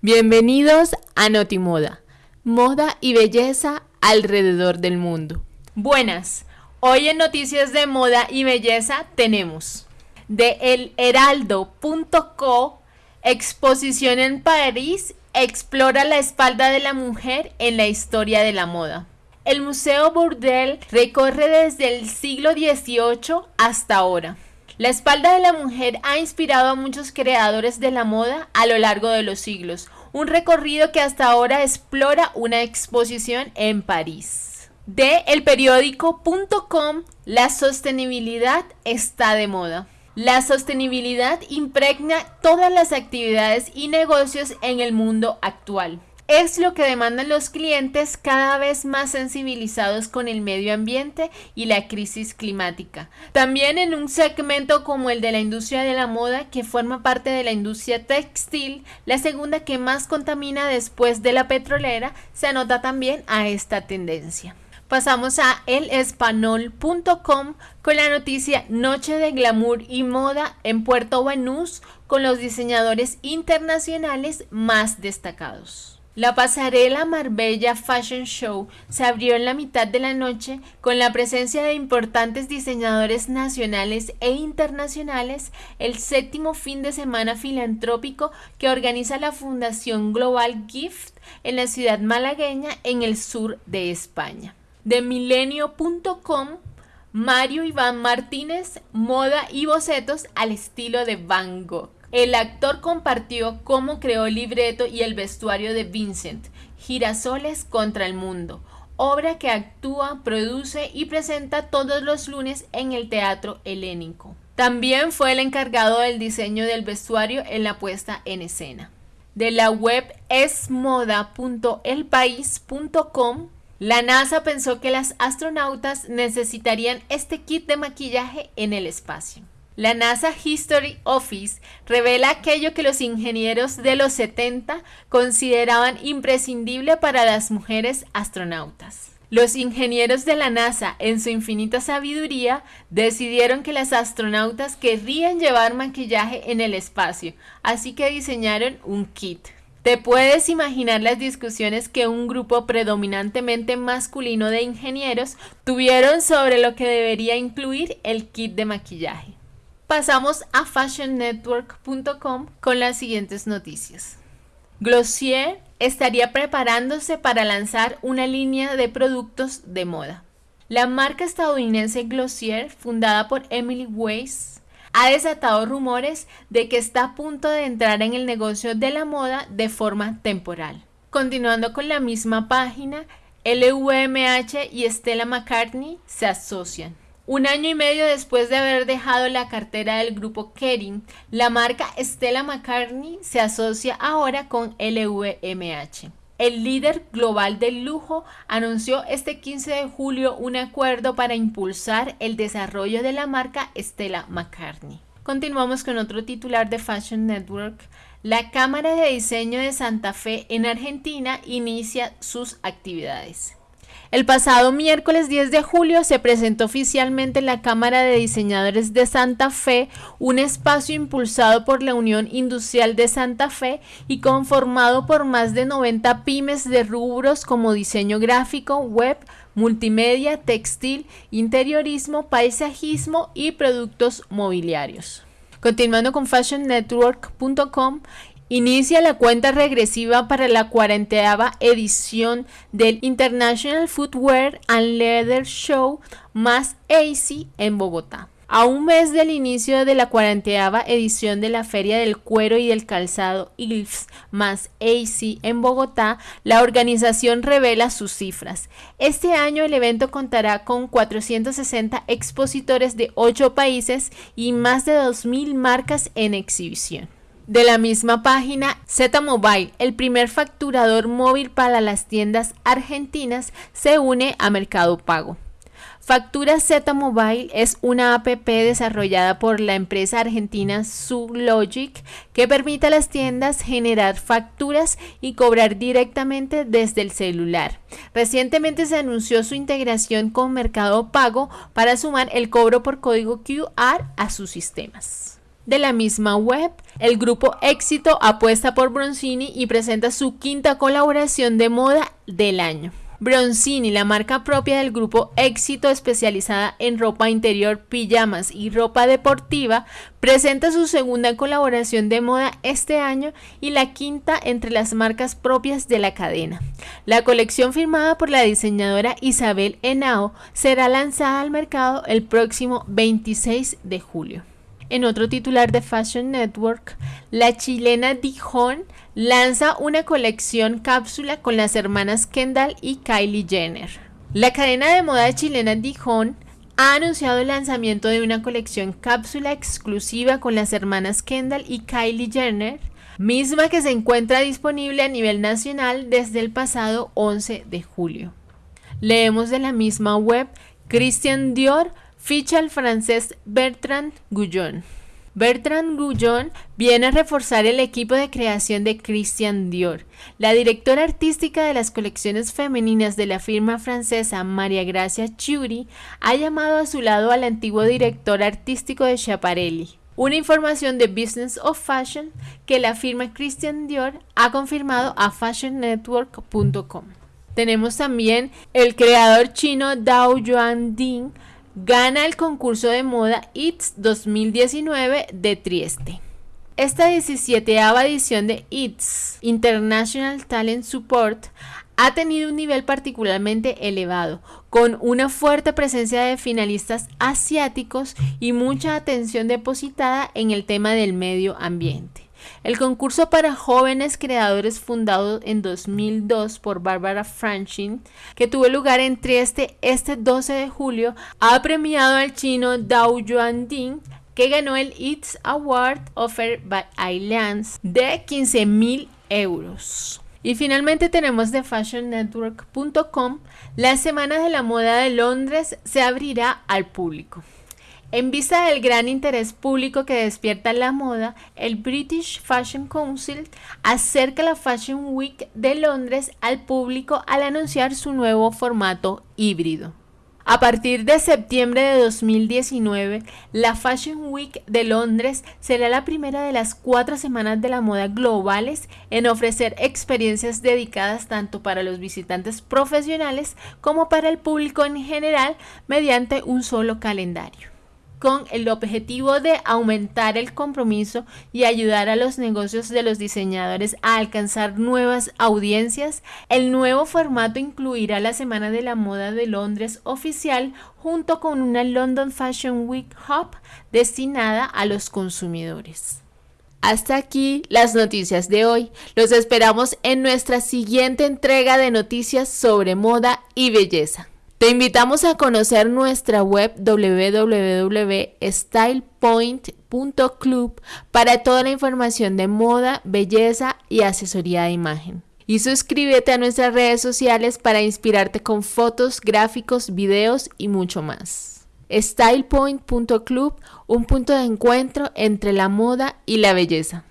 Bienvenidos a Notimoda, moda y belleza alrededor del mundo. Buenas, hoy en Noticias de Moda y Belleza tenemos de elheraldo.co exposición en París explora la espalda de la mujer en la historia de la moda. El Museo Bourdelle recorre desde el siglo XVIII hasta ahora. La espalda de la mujer ha inspirado a muchos creadores de la moda a lo largo de los siglos, un recorrido que hasta ahora explora una exposición en París. De elperiódico.com, la sostenibilidad está de moda. La sostenibilidad impregna todas las actividades y negocios en el mundo actual es lo que demandan los clientes cada vez más sensibilizados con el medio ambiente y la crisis climática. También en un segmento como el de la industria de la moda, que forma parte de la industria textil, la segunda que más contamina después de la petrolera, se anota también a esta tendencia. Pasamos a elespanol.com con la noticia Noche de Glamour y Moda en Puerto Banús con los diseñadores internacionales más destacados. La pasarela Marbella Fashion Show se abrió en la mitad de la noche con la presencia de importantes diseñadores nacionales e internacionales, el séptimo fin de semana filantrópico que organiza la Fundación Global Gift en la ciudad malagueña en el sur de España. De milenio.com Mario Iván Martínez, moda y bocetos al estilo de Van Gogh. El actor compartió cómo creó el libreto y el vestuario de Vincent, Girasoles contra el Mundo, obra que actúa, produce y presenta todos los lunes en el Teatro Helénico. También fue el encargado del diseño del vestuario en la puesta en escena. De la web esmoda.elpaís.com, la NASA pensó que las astronautas necesitarían este kit de maquillaje en el espacio. La NASA History Office revela aquello que los ingenieros de los 70 consideraban imprescindible para las mujeres astronautas. Los ingenieros de la NASA, en su infinita sabiduría, decidieron que las astronautas querrían llevar maquillaje en el espacio, así que diseñaron un kit. Te puedes imaginar las discusiones que un grupo predominantemente masculino de ingenieros tuvieron sobre lo que debería incluir el kit de maquillaje. Pasamos a fashionnetwork.com con las siguientes noticias. Glossier estaría preparándose para lanzar una línea de productos de moda. La marca estadounidense Glossier, fundada por Emily Weiss, ha desatado rumores de que está a punto de entrar en el negocio de la moda de forma temporal. Continuando con la misma página, LVMH y Stella McCartney se asocian. Un año y medio después de haber dejado la cartera del grupo Kering, la marca Stella McCartney se asocia ahora con LVMH. El líder global del lujo anunció este 15 de julio un acuerdo para impulsar el desarrollo de la marca Stella McCartney. Continuamos con otro titular de Fashion Network. La Cámara de Diseño de Santa Fe en Argentina inicia sus actividades. El pasado miércoles 10 de julio se presentó oficialmente en la Cámara de Diseñadores de Santa Fe un espacio impulsado por la Unión Industrial de Santa Fe y conformado por más de 90 pymes de rubros como diseño gráfico, web, multimedia, textil, interiorismo, paisajismo y productos mobiliarios. Continuando con fashionnetwork.com, Inicia la cuenta regresiva para la cuarenteava edición del International Footwear and Leather Show más AC en Bogotá. A un mes del inicio de la cuarenteava edición de la Feria del Cuero y del Calzado ILFS más AC en Bogotá, la organización revela sus cifras. Este año el evento contará con 460 expositores de 8 países y más de 2.000 marcas en exhibición. De la misma página, Z Mobile, el primer facturador móvil para las tiendas argentinas, se une a Mercado Pago. Factura Z Mobile es una app desarrollada por la empresa argentina Sublogic que permite a las tiendas generar facturas y cobrar directamente desde el celular. Recientemente se anunció su integración con Mercado Pago para sumar el cobro por código QR a sus sistemas. De la misma web, el grupo Éxito apuesta por Bronzini y presenta su quinta colaboración de moda del año. Bronzini, la marca propia del grupo Éxito especializada en ropa interior, pijamas y ropa deportiva, presenta su segunda colaboración de moda este año y la quinta entre las marcas propias de la cadena. La colección firmada por la diseñadora Isabel Henao será lanzada al mercado el próximo 26 de julio. En otro titular de Fashion Network, la chilena Dijon lanza una colección cápsula con las hermanas Kendall y Kylie Jenner. La cadena de moda chilena Dijon ha anunciado el lanzamiento de una colección cápsula exclusiva con las hermanas Kendall y Kylie Jenner, misma que se encuentra disponible a nivel nacional desde el pasado 11 de julio. Leemos de la misma web Christian Dior Ficha al francés Bertrand Guyon. Bertrand Guyon viene a reforzar el equipo de creación de Christian Dior. La directora artística de las colecciones femeninas de la firma francesa María Gracia Chiuri ha llamado a su lado al antiguo director artístico de Schiaparelli. Una información de Business of Fashion que la firma Christian Dior ha confirmado a fashionnetwork.com. Tenemos también el creador chino Dao Yuan Ding gana el concurso de moda ITS 2019 de Trieste. Esta 17 edición de ITS, International Talent Support, ha tenido un nivel particularmente elevado, con una fuerte presencia de finalistas asiáticos y mucha atención depositada en el tema del medio ambiente. El concurso para jóvenes creadores fundado en 2002 por Barbara Franchin, que tuvo lugar en Trieste este 12 de julio, ha premiado al chino Dao Yuanding que ganó el ITS Award Offered by Islands de 15 mil euros. Y finalmente tenemos de fashionnetwork.com, la Semana de la Moda de Londres se abrirá al público. En vista del gran interés público que despierta la moda, el British Fashion Council acerca la Fashion Week de Londres al público al anunciar su nuevo formato híbrido. A partir de septiembre de 2019, la Fashion Week de Londres será la primera de las cuatro semanas de la moda globales en ofrecer experiencias dedicadas tanto para los visitantes profesionales como para el público en general mediante un solo calendario con el objetivo de aumentar el compromiso y ayudar a los negocios de los diseñadores a alcanzar nuevas audiencias, el nuevo formato incluirá la Semana de la Moda de Londres oficial junto con una London Fashion Week Hub destinada a los consumidores. Hasta aquí las noticias de hoy. Los esperamos en nuestra siguiente entrega de noticias sobre moda y belleza. Te invitamos a conocer nuestra web www.stylepoint.club para toda la información de moda, belleza y asesoría de imagen. Y suscríbete a nuestras redes sociales para inspirarte con fotos, gráficos, videos y mucho más. StylePoint.club, un punto de encuentro entre la moda y la belleza.